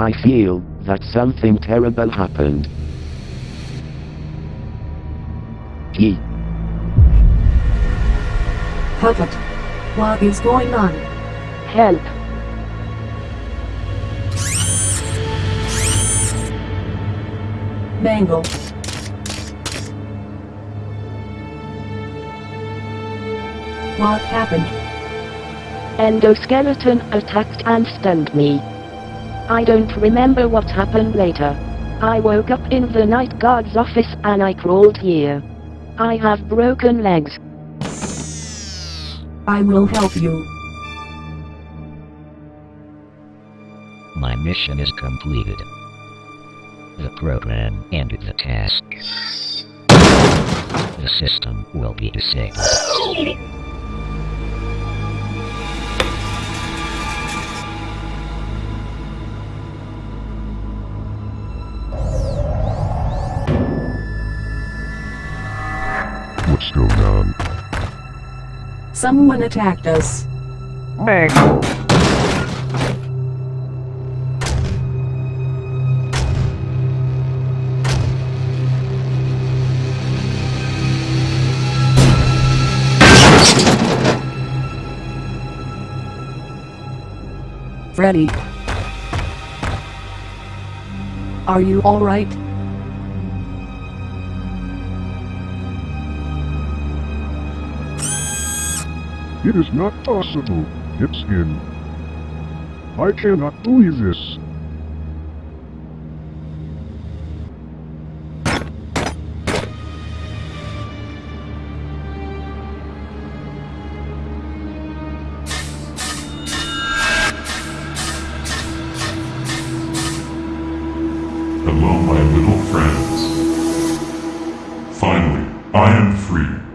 I feel that something terrible happened. He. Puppet. What is going on? Help. Mangle. What happened? Endoskeleton attacked and stunned me. I don't remember what happened later. I woke up in the night guard's office and I crawled here. I have broken legs. I will help you. My mission is completed. The program ended the task. The system will be disabled. What's going on? Someone attacked us. Mangle. Freddy. Are you alright? It is not possible. It's. I cannot believe this. Hello, my little friends. Finally, I am free.